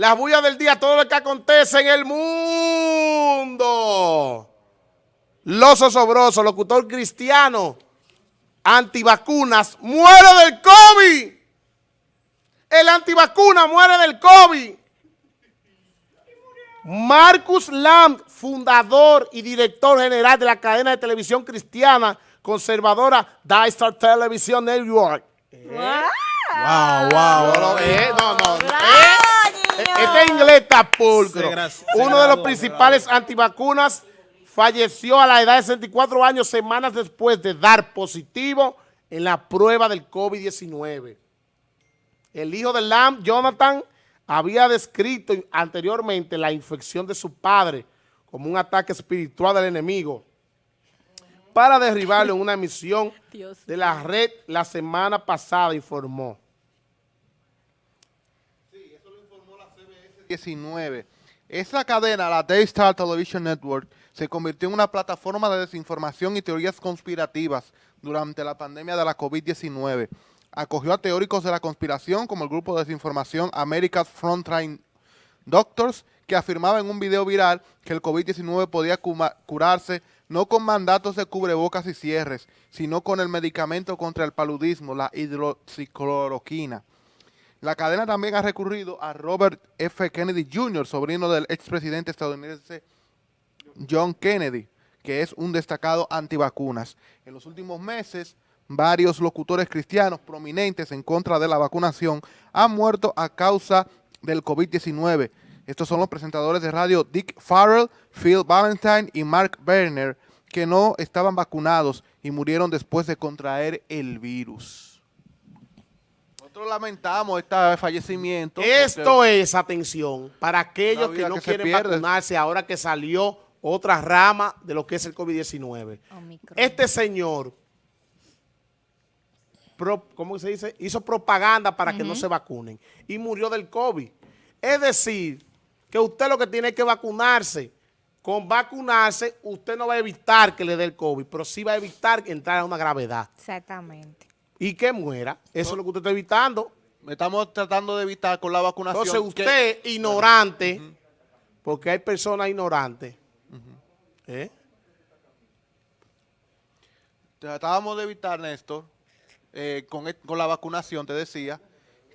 Las bullas del día, todo lo que acontece en el mundo. Los osobroso, locutor cristiano, antivacunas, muere del COVID. El antivacuna muere del COVID. Marcus Lamb, fundador y director general de la cadena de televisión cristiana conservadora Star Television Network. Wow, wow. No, eh, no, no. eh, este inglés está pulcro. Uno de los principales antivacunas falleció a la edad de 64 años semanas después de dar positivo en la prueba del COVID-19. El hijo de Lamb, Jonathan, había descrito anteriormente la infección de su padre como un ataque espiritual del enemigo para derribarlo en una misión de la red la semana pasada, informó. 2019. Esa cadena, la Daystar Television Network, se convirtió en una plataforma de desinformación y teorías conspirativas durante la pandemia de la COVID-19. Acogió a teóricos de la conspiración como el grupo de desinformación America's Frontline Doctors, que afirmaba en un video viral que el COVID-19 podía curarse no con mandatos de cubrebocas y cierres, sino con el medicamento contra el paludismo, la hidroxicloroquina. La cadena también ha recurrido a Robert F. Kennedy Jr., sobrino del expresidente estadounidense John Kennedy, que es un destacado antivacunas. En los últimos meses, varios locutores cristianos prominentes en contra de la vacunación han muerto a causa del COVID-19, estos son los presentadores de radio Dick Farrell, Phil Valentine y Mark Werner, que no estaban vacunados y murieron después de contraer el virus. Nosotros lamentamos este fallecimiento. Esto es, atención, para aquellos que no quieren vacunarse ahora que salió otra rama de lo que es el COVID-19. Este señor, ¿cómo se dice? Hizo propaganda para que no se vacunen y murió del COVID. Es decir, que usted lo que tiene que vacunarse. Con vacunarse, usted no va a evitar que le dé el COVID, pero sí va a evitar entrar a una gravedad. Exactamente. Y que muera. Eso es lo que usted está evitando. Estamos tratando de evitar con la vacunación. Entonces usted, ignorante, porque hay personas ignorantes. ¿eh? Tratábamos de evitar, Néstor, eh, con, con la vacunación, te decía,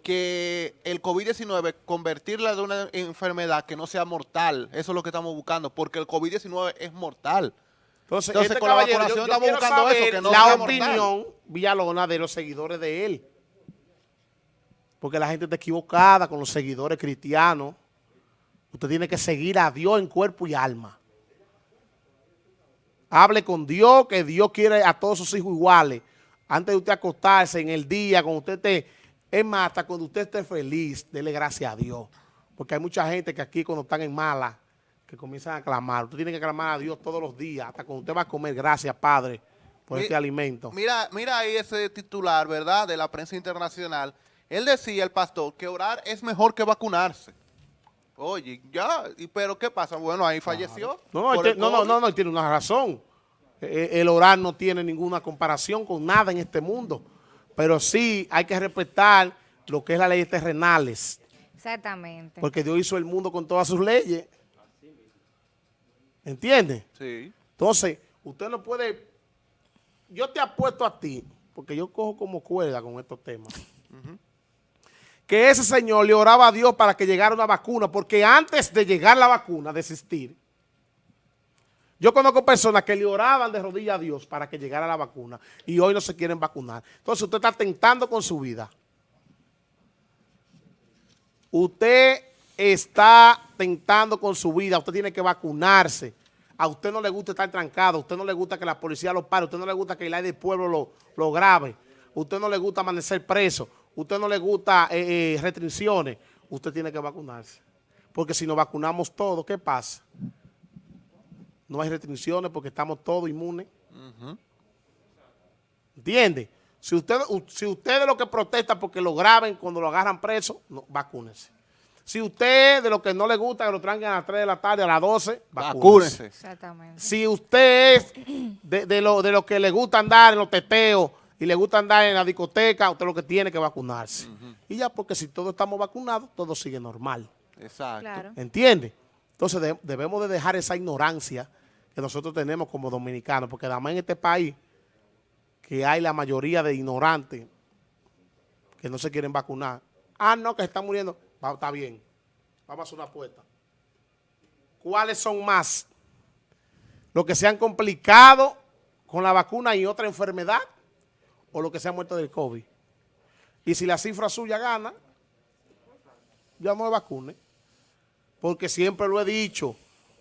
que el COVID-19, convertirla de una enfermedad que no sea mortal, eso es lo que estamos buscando, porque el COVID-19 es mortal. Entonces, este con la vacunación estamos buscando eso, que no la opinión, Villalona, de los seguidores de él. Porque la gente está equivocada con los seguidores cristianos. Usted tiene que seguir a Dios en cuerpo y alma. Hable con Dios, que Dios quiere a todos sus hijos iguales. Antes de usted acostarse en el día, cuando usted esté es más, hasta cuando usted esté feliz, dele gracias a Dios. Porque hay mucha gente que aquí cuando están en mala, que comienzan a clamar. Usted tiene que clamar a Dios todos los días, hasta cuando usted va a comer. Gracias, Padre, por este alimento. Mira, mira ahí ese titular, ¿verdad?, de la prensa internacional. Él decía, el pastor, que orar es mejor que vacunarse. Oye, ya, pero ¿qué pasa? Bueno, ahí falleció. No, no, no, no, no, tiene una razón. E, e, el orar no tiene ninguna comparación con nada en este mundo. Pero sí hay que respetar lo que es las leyes terrenales. Exactamente. Porque Dios hizo el mundo con todas sus leyes. ¿Entiende? Sí. Entonces, usted no puede... Yo te apuesto a ti, porque yo cojo como cuerda con estos temas, que ese señor le oraba a Dios para que llegara una vacuna, porque antes de llegar la vacuna, de existir, yo conozco personas que le oraban de rodillas a Dios para que llegara la vacuna y hoy no se quieren vacunar. Entonces usted está tentando con su vida. Usted está tentando con su vida, usted tiene que vacunarse. A usted no le gusta estar trancado, a usted no le gusta que la policía lo pare, a usted no le gusta que el aire del pueblo lo, lo grabe, a usted no le gusta amanecer preso, a usted no le gusta eh, eh, restricciones, usted tiene que vacunarse. Porque si nos vacunamos todos, ¿qué pasa? no hay restricciones porque estamos todos inmunes. ¿Entiende? Si usted, si usted de lo que protesta porque lo graben cuando lo agarran preso, no, vacúnese. Si usted de lo que no le gusta que lo tranquen a las 3 de la tarde, a las 12, vacúnese. Exactamente. Si usted es de, lo, de lo que le gusta andar en los teteos y le gusta andar en la discoteca, usted lo que tiene que vacunarse. Y ya porque si todos estamos vacunados, todo sigue normal. Exacto. Claro. ¿Entiendes? Entonces de- debemos de dejar esa ignorancia que nosotros tenemos como dominicanos, porque además en este país que hay la mayoría de ignorantes que no se quieren vacunar. Ah, no, que se están muriendo. Va, está bien. Vamos a hacer una apuesta. ¿Cuáles son más? ¿Los que se han complicado con la vacuna y otra enfermedad? ¿O los que se han muerto del COVID? Y si la cifra suya gana, ya no me vacune. Porque siempre lo he dicho,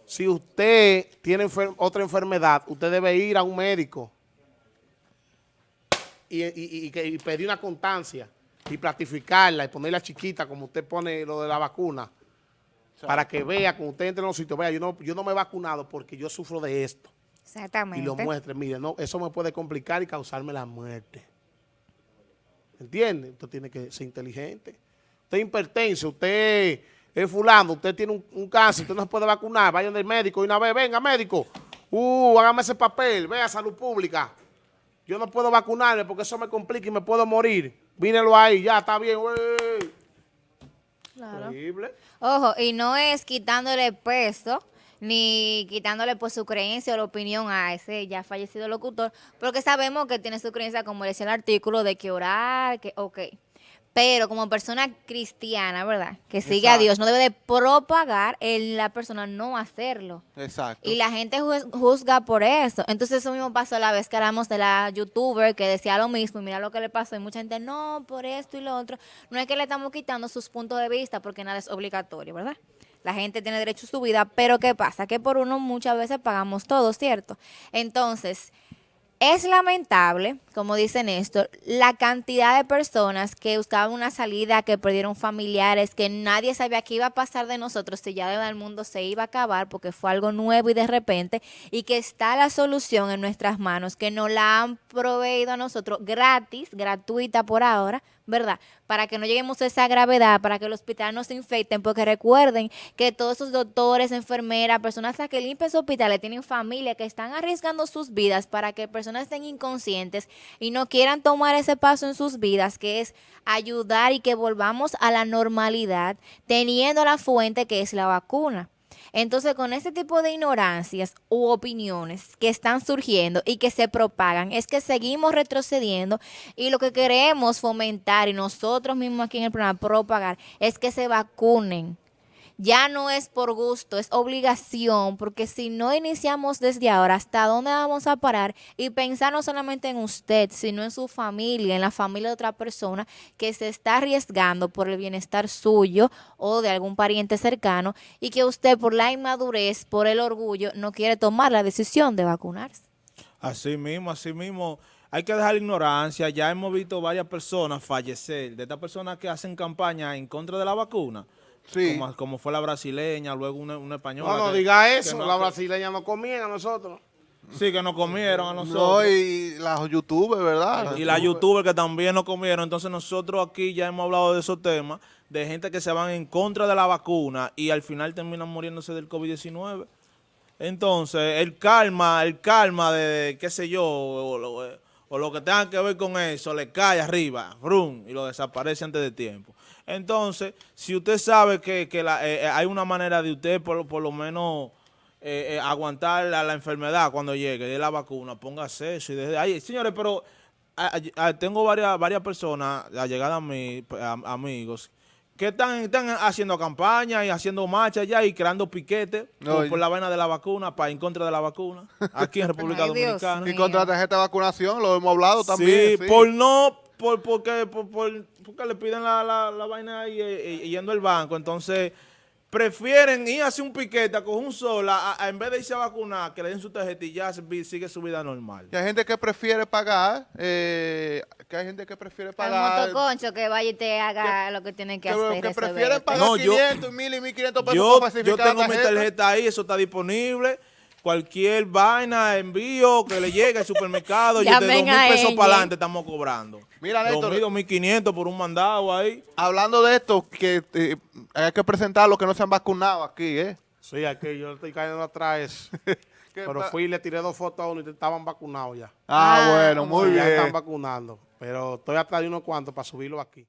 si usted tiene otra enfermedad, usted debe ir a un médico y, y- y pedir una constancia y platificarla y ponerla chiquita como usted pone lo de la vacuna para que vea, cuando usted entre en los sitios, vea, yo no, yo no me he vacunado porque yo sufro de esto. Y Exactamente. lo muestre, mire, no, eso me puede complicar y causarme la muerte. ¿Entiende? Usted tiene que ser inteligente. Usted es hipertenso, usted es fulano, usted tiene un, un cáncer, usted no se puede vacunar, vayan del médico y una vez, venga médico, uh, hágame ese papel, vea salud pública. Yo no puedo vacunarme porque eso me complica y me puedo morir. Mírelo ahí, ya está bien, güey. Claro. Increíble. Ojo, y no es quitándole peso ni quitándole por su creencia o la opinión a ese ya fallecido locutor, porque sabemos que tiene su creencia, como decía el artículo, de que orar, que ok. Pero como persona cristiana, ¿verdad? Que sigue a. Dios, no debe de propagar el, la persona no hacerlo. Exacto. Y la gente ju- juzga por eso. Entonces eso mismo pasó la vez que hablamos de la youtuber que decía lo mismo y mira lo que le pasó. Y mucha gente, no, por esto y lo otro. No es que le estamos quitando sus puntos de vista porque nada es obligatorio, ¿verdad? La gente tiene derecho a su vida, pero ¿qué pasa? Que por uno muchas veces pagamos todo, ¿cierto? Entonces, es lamentable, como dice Néstor, la cantidad de personas que buscaban una salida, que perdieron familiares, que nadie sabía qué iba a pasar de nosotros si ya el mundo se iba a acabar porque fue algo nuevo y de repente, y que está la solución en nuestras manos, que nos la han proveído a nosotros gratis, gratuita por ahora, ¿verdad? Para que no lleguemos a esa gravedad, para que el hospital no se infecten, porque recuerden que todos esos doctores, enfermeras, personas que limpian su hospitales tienen familia que están arriesgando sus vidas para que personas estén inconscientes y no quieran tomar ese paso en sus vidas, que es ayudar y que volvamos a la normalidad teniendo la fuente que es la vacuna. Entonces, con este tipo de ignorancias u opiniones que están surgiendo y que se propagan, es que seguimos retrocediendo y lo que queremos fomentar y nosotros mismos aquí en el programa propagar es que se vacunen. Ya no es por gusto, es obligación, porque si no iniciamos desde ahora, ¿hasta dónde vamos a parar? Y pensar no solamente en usted, sino en su familia, en la familia de otra persona que se está arriesgando por el bienestar suyo o de algún pariente cercano y que usted por la inmadurez, por el orgullo, no quiere tomar la decisión de vacunarse. Así mismo, así mismo. Hay que dejar la ignorancia. Ya hemos visto varias personas fallecer, de estas personas que hacen campaña en contra de la vacuna. Sí. Como, como fue la brasileña, luego una, una española. No, no que- diga eso, no- la brasileña no comían a nosotros. Sí, que nos comieron a nosotros. No, y las youtubers, ¿verdad? y la youtuber que también nos comieron. Entonces nosotros aquí ya hemos hablado de esos temas, de gente que se van en contra de la vacuna y al final terminan muriéndose del COVID-19. Entonces, el calma, el calma de, qué sé yo, o, lo- que tenga que ver con eso, le cae arriba, brum, y lo desaparece antes de tiempo. Entonces, si usted sabe que, que la- eh, eh, hay una manera de usted por, por lo menos eh, eh, aguantar la, la enfermedad cuando llegue de la vacuna, póngase eso. Y desde ahí, señores, pero a- a- tengo varias, varias personas allegadas a mí, a- amigos, que están, están haciendo campaña y haciendo marcha ya y creando piquetes No, por, y- por la vaina de la vacuna, para en contra de la vacuna, aquí en República Dios Dominicana. Y contra la tarjeta de vacunación, lo hemos hablado Sí, también. sí. por no, por, porque, por, por- porque le piden la, la, la vaina ahí eh, eh, yendo al banco. Entonces, prefieren ir a hacer un piquete, coger un sol, a- a- a en vez de irse a vacunar, que le den su tarjeta y ya sigue su vida normal. Que hay gente que prefiere pagar, eh, que hay gente que prefiere Al pagar. motoconcho que vaya y te haga lo que tiene que, que, hacer. que prefieren pagar No, yo- 500, 1000 y 1500 pesos Yo, para yo tengo la mi tarjeta ahí, eso está disponible. Cualquier vaina, envío que le llegue al supermercado, y de dos Llamen mil a pesos para adelante estamos cobrando. Mira, Dos Néstor. mil, dos mil quinientos por un mandado ahí. Hablando de esto, que eh, hay que presentar a los que no se han vacunado aquí, ¿eh? Sí, aquí yo estoy cayendo atrás. Pero fui y le tiré dos fotos a uno y estaban vacunados ya. Ah, Ah, bueno, muy Sí, Ya bien. están vacunando. Pero estoy atrás de unos cuantos para subirlo aquí.